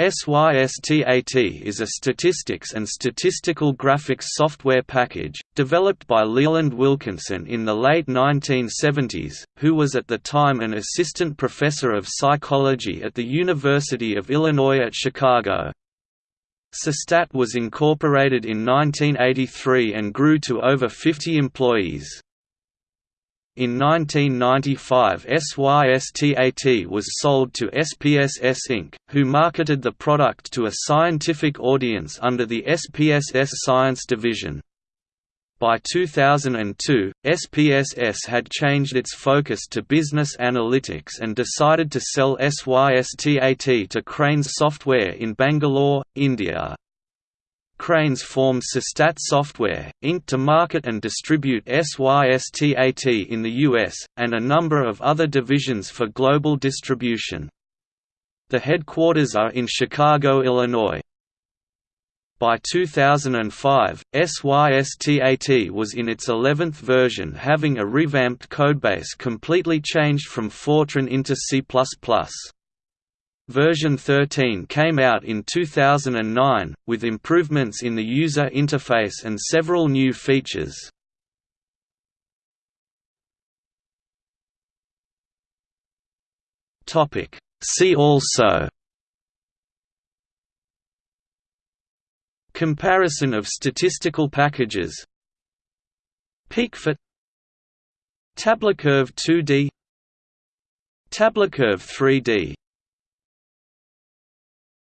SYSTAT is a statistics and statistical graphics software package, developed by Leland Wilkinson in the late 1970s, who was at the time an assistant professor of psychology at the University of Illinois at Chicago. SYSTAT was incorporated in 1983 and grew to over 50 employees. In 1995 SYSTAT was sold to SPSS Inc., who marketed the product to a scientific audience under the SPSS Science Division. By 2002, SPSS had changed its focus to business analytics and decided to sell SYSTAT to Cranes Software in Bangalore, India. Cranes formed Systat Software, Inc. to market and distribute SYSTAT in the US, and a number of other divisions for global distribution. The headquarters are in Chicago, Illinois. By 2005, SYSTAT was in its 11th version having a revamped codebase completely changed from Fortran into C++. Version 13 came out in 2009, with improvements in the user interface and several new features. See also Comparison of statistical packages PeakFit TableCurve 2D TableCurve 3D